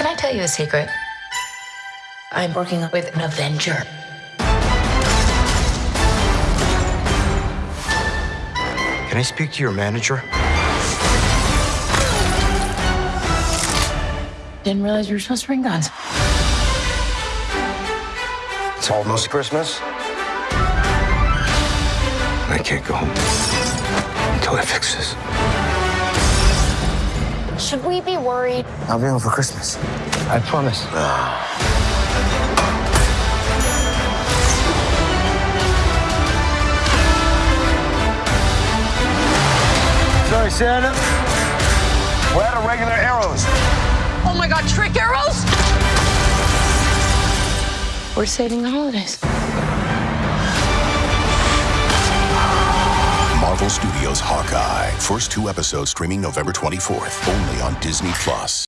Can I tell you a secret? I'm working with an Avenger. Can I speak to your manager? Didn't realize you were supposed to bring guns. It's almost Christmas. I can't go home until I fix this. Should we be worried? I'll be home for Christmas. I promise. Ah. Sorry, Santa. We're out of regular arrows. Oh my god, trick arrows? We're saving the holidays. Marvel Studios Hawkeye. First two episodes streaming November 24th, only on Disney Plus.